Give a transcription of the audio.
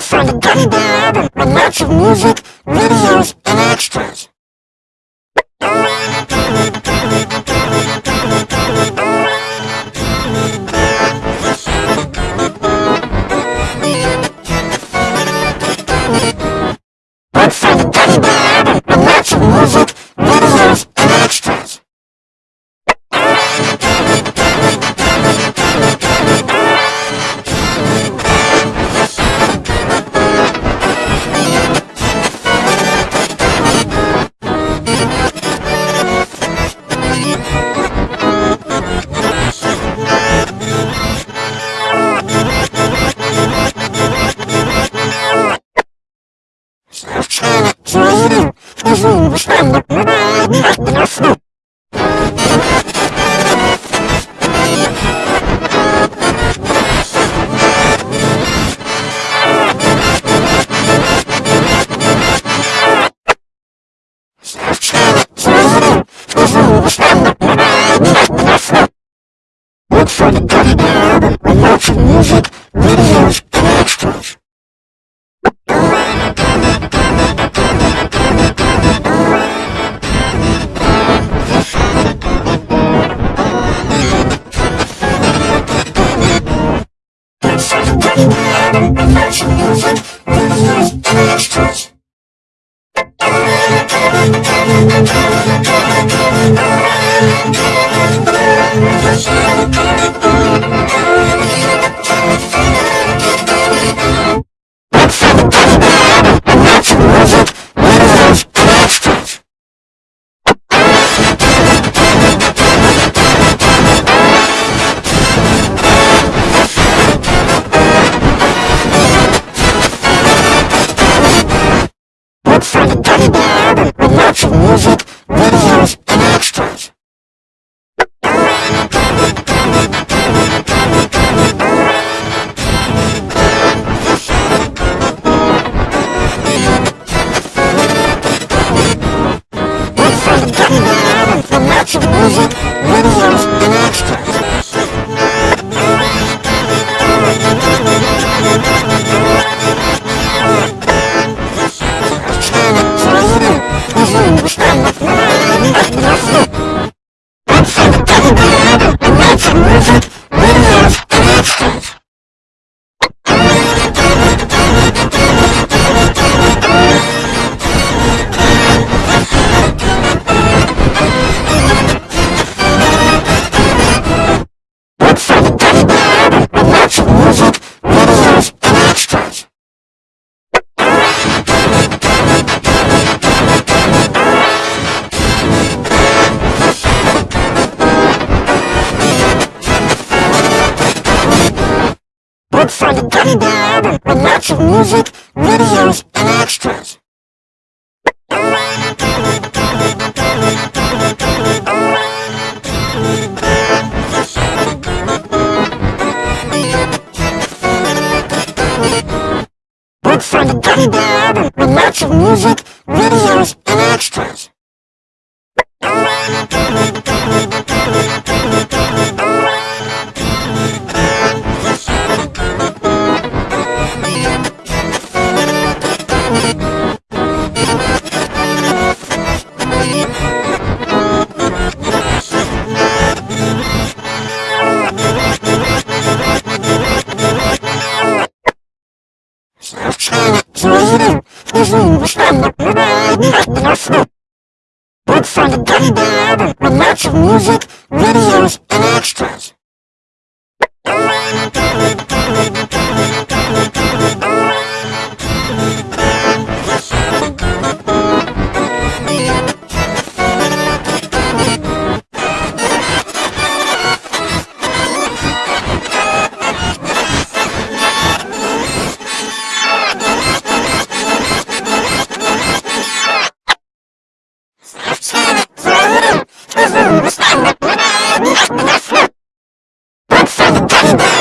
From the Gummy Bear album with lots of music, videos, and extras. music, videos, and extras. Music, videos. Whoa, whoa. for the Gummy Bear album with lots of music, videos, and extras. Look for the Gummy Bear album with lots of music, videos, and extras. Snapchat, Twitter, Look for the Gummy Bear album with lots of music, videos, and extras. Whoa.